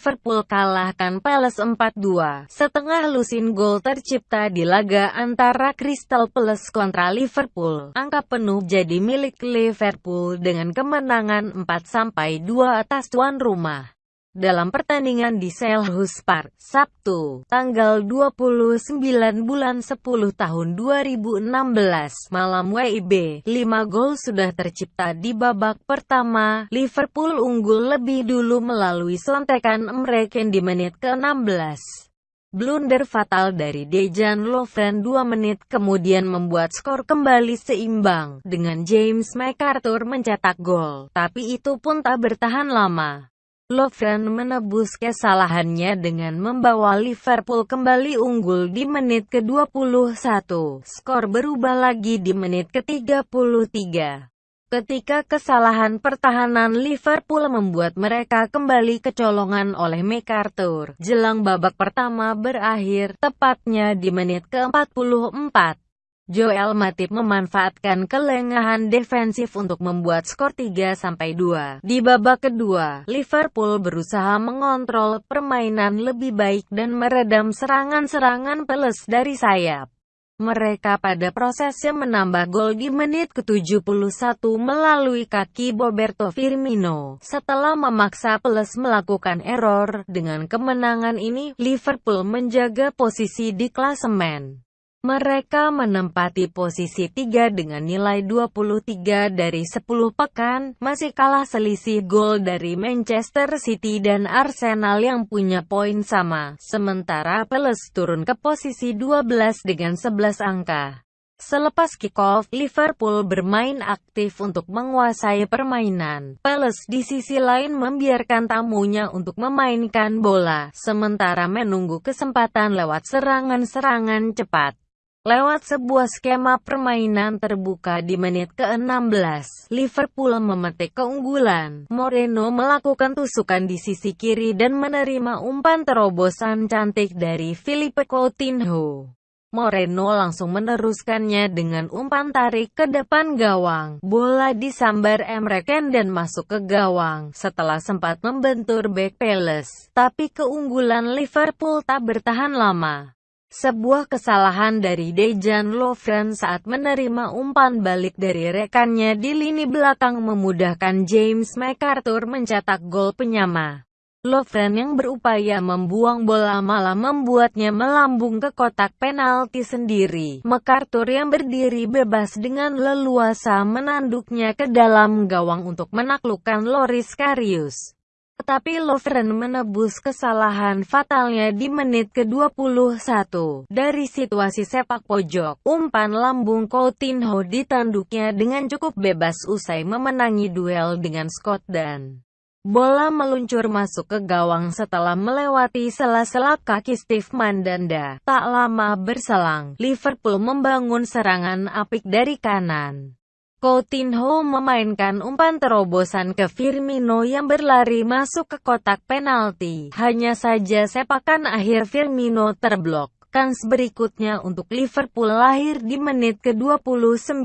Liverpool kalahkan Palace 4-2. Setengah lusin gol tercipta di laga antara Crystal Palace kontra Liverpool. Angka penuh jadi milik Liverpool dengan kemenangan 4-2 atas tuan rumah dalam pertandingan di Selhurst Park, Sabtu, tanggal 29 bulan 10 tahun 2016, malam WIB, 5 gol sudah tercipta di babak pertama, Liverpool unggul lebih dulu melalui sontekan Emreken di menit ke-16. Blunder fatal dari Dejan Lovren 2 menit kemudian membuat skor kembali seimbang, dengan James McArthur mencetak gol, tapi itu pun tak bertahan lama. Lovren menebus kesalahannya dengan membawa Liverpool kembali unggul di menit ke-21. Skor berubah lagi di menit ke-33. Ketika kesalahan pertahanan Liverpool membuat mereka kembali kecolongan oleh MacArthur, jelang babak pertama berakhir, tepatnya di menit ke-44. Joel Matip memanfaatkan kelengahan defensif untuk membuat skor 3-2. Di babak kedua, Liverpool berusaha mengontrol permainan lebih baik dan meredam serangan-serangan peles dari sayap. Mereka pada prosesnya menambah gol di menit ke-71 melalui kaki Roberto Firmino. Setelah memaksa Peles melakukan error, dengan kemenangan ini, Liverpool menjaga posisi di klasemen. Mereka menempati posisi 3 dengan nilai 23 dari 10 pekan, masih kalah selisih gol dari Manchester City dan Arsenal yang punya poin sama, sementara Palace turun ke posisi 12 dengan 11 angka. Selepas kick-off, Liverpool bermain aktif untuk menguasai permainan. Palace di sisi lain membiarkan tamunya untuk memainkan bola, sementara menunggu kesempatan lewat serangan-serangan cepat. Lewat sebuah skema permainan terbuka di menit ke-16, Liverpool memetik keunggulan. Moreno melakukan tusukan di sisi kiri dan menerima umpan terobosan cantik dari Philippe Coutinho. Moreno langsung meneruskannya dengan umpan tarik ke depan gawang. Bola disambar Emre Can dan masuk ke gawang setelah sempat membentur back Palace. Tapi keunggulan Liverpool tak bertahan lama. Sebuah kesalahan dari Dejan Lovren saat menerima umpan balik dari rekannya di lini belakang memudahkan James McArthur mencetak gol penyama. Lovren yang berupaya membuang bola malah membuatnya melambung ke kotak penalti sendiri. MacArthur yang berdiri bebas dengan leluasa menanduknya ke dalam gawang untuk menaklukkan Loris Karius. Tetapi Lovren menebus kesalahan fatalnya di menit ke-21. Dari situasi sepak pojok, umpan lambung Coutinho ditanduknya dengan cukup bebas usai memenangi duel dengan Scott dan Bola meluncur masuk ke gawang setelah melewati sela-sela kaki Steve Mandanda. Tak lama berselang, Liverpool membangun serangan apik dari kanan. Coutinho memainkan umpan terobosan ke Firmino yang berlari masuk ke kotak penalti. Hanya saja sepakan akhir Firmino terblok. Kans berikutnya untuk Liverpool lahir di menit ke-29.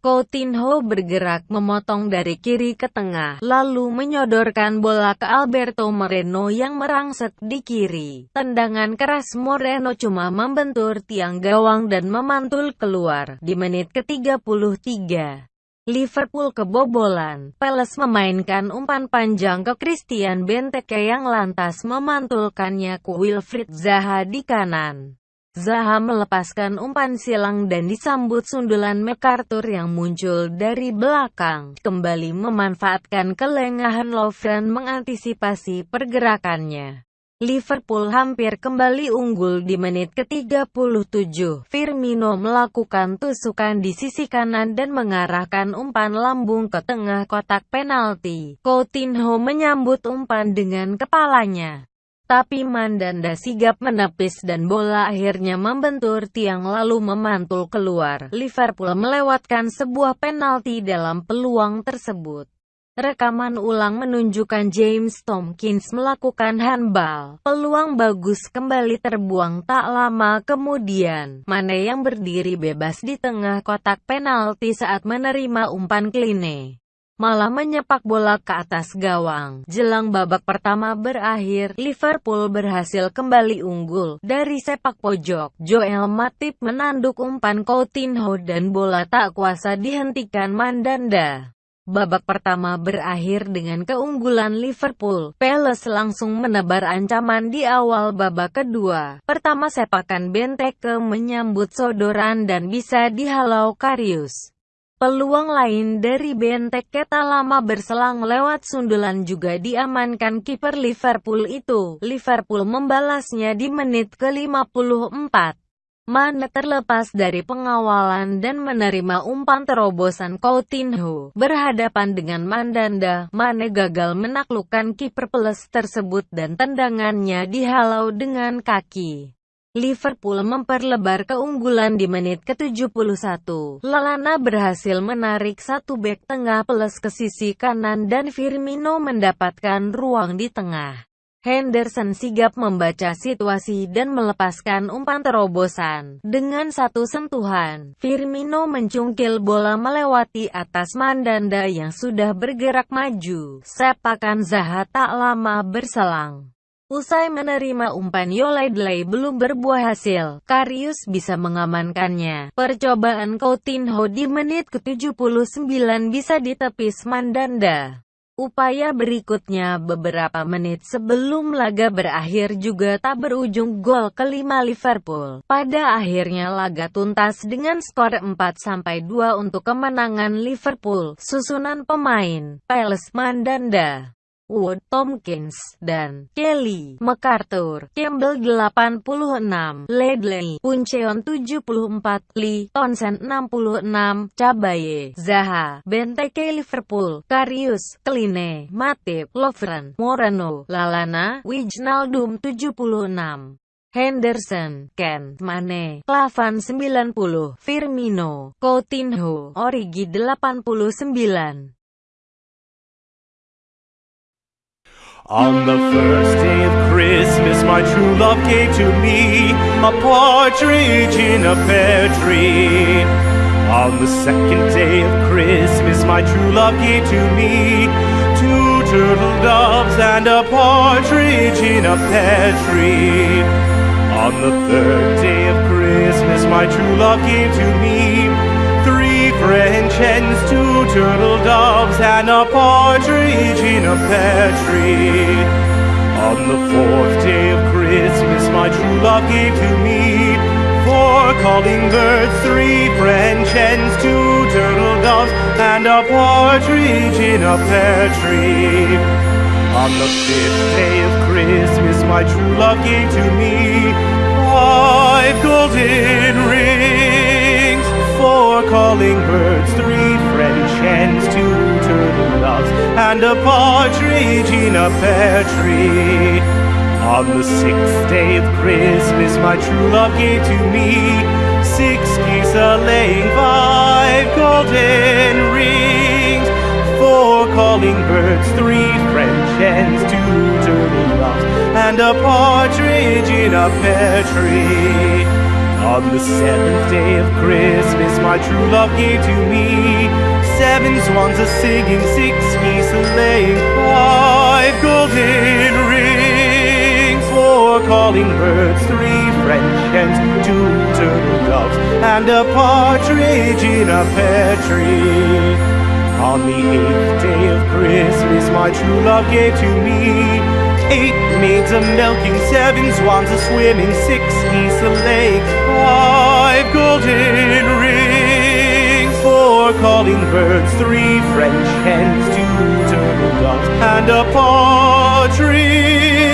Coutinho bergerak memotong dari kiri ke tengah, lalu menyodorkan bola ke Alberto Moreno yang merangsek di kiri. Tendangan keras Moreno cuma membentur tiang gawang dan memantul keluar di menit ke-33. Liverpool kebobolan. Palace memainkan umpan panjang ke Christian Benteke yang lantas memantulkannya ke Wilfried Zaha di kanan. Zaha melepaskan umpan silang dan disambut sundulan MacArthur yang muncul dari belakang, kembali memanfaatkan kelengahan Lovren mengantisipasi pergerakannya. Liverpool hampir kembali unggul di menit ke-37. Firmino melakukan tusukan di sisi kanan dan mengarahkan umpan lambung ke tengah kotak penalti. Coutinho menyambut umpan dengan kepalanya. Tapi Mandanda sigap menepis dan bola akhirnya membentur tiang lalu memantul keluar. Liverpool melewatkan sebuah penalti dalam peluang tersebut. Rekaman ulang menunjukkan James Tomkins melakukan handball. Peluang bagus kembali terbuang tak lama kemudian. Mane yang berdiri bebas di tengah kotak penalti saat menerima umpan kline malah menyepak bola ke atas gawang. Jelang babak pertama berakhir, Liverpool berhasil kembali unggul. Dari sepak pojok, Joel Matip menanduk umpan Coutinho dan bola tak kuasa dihentikan Mandanda. Babak pertama berakhir dengan keunggulan Liverpool. Palace langsung menebar ancaman di awal babak kedua. Pertama sepakan Benteke menyambut sodoran dan bisa dihalau Karius. Peluang lain dari Benteke tak lama berselang lewat sundulan juga diamankan kiper Liverpool itu. Liverpool membalasnya di menit ke-54. Mane terlepas dari pengawalan dan menerima umpan terobosan Coutinho. Berhadapan dengan Mandanda, Mane gagal menaklukkan kiper plus tersebut dan tendangannya dihalau dengan kaki. Liverpool memperlebar keunggulan di menit ke-71. Lalana berhasil menarik satu bek tengah plus ke sisi kanan dan Firmino mendapatkan ruang di tengah. Henderson sigap membaca situasi dan melepaskan umpan terobosan. Dengan satu sentuhan, Firmino mencungkil bola melewati atas Mandanda yang sudah bergerak maju. Sepakan Zaha tak lama berselang. Usai menerima umpan Yoledley belum berbuah hasil, Karius bisa mengamankannya. Percobaan Coutinho di menit ke-79 bisa ditepis Mandanda. Upaya berikutnya beberapa menit sebelum laga berakhir juga tak berujung gol kelima Liverpool. Pada akhirnya laga tuntas dengan skor 4-2 untuk kemenangan Liverpool. Susunan pemain, Palace Mandanda Wood, Tompkins, dan Kelly, MacArthur, Campbell 86, Ledley, Puncheon 74, Lee, Townsend 66, Cabaye, Zaha, Benteke Liverpool, Karius, Kline, Matip, Lovren, Moreno, Lalana, Wijnaldum 76. Henderson, Ken, Mane, Klavan 90, Firmino, Coutinho, Origi 89. On the first day of Christmas, my true love gave to me a partridge in a pear tree. On the second day of Christmas, my true love gave to me two turtle doves and a partridge in a pear tree. On the third day of Christmas, my true love gave to me three French hens, two turtle doves, and a partridge in a pear tree. On the fourth day of Christmas, my true love gave to me four calling birds, three French hens, two turtle doves, and a partridge in a pear tree. On the fifth day of Christmas, my true love gave to me five golden rings four calling birds, three French hens, two turtle doves, and a partridge in a pear tree. On the sixth day of Christmas, my true love gave to me six geese a laying, five golden rings, four calling birds, three French hens, two turtle doves, and a partridge in a pear tree. On the seventh day of Christmas, my true love gave to me seven swans a singing, six geese a laying, five golden rings, four calling birds, three French hens, two turtle doves, and a partridge in a pear tree. On the eighth day of Christmas, my true love gave to me Eight maids a milking, seven swans a swimming, six geese a laying, five golden rings, four calling birds, three French hens, two turtle doves, and a partridge.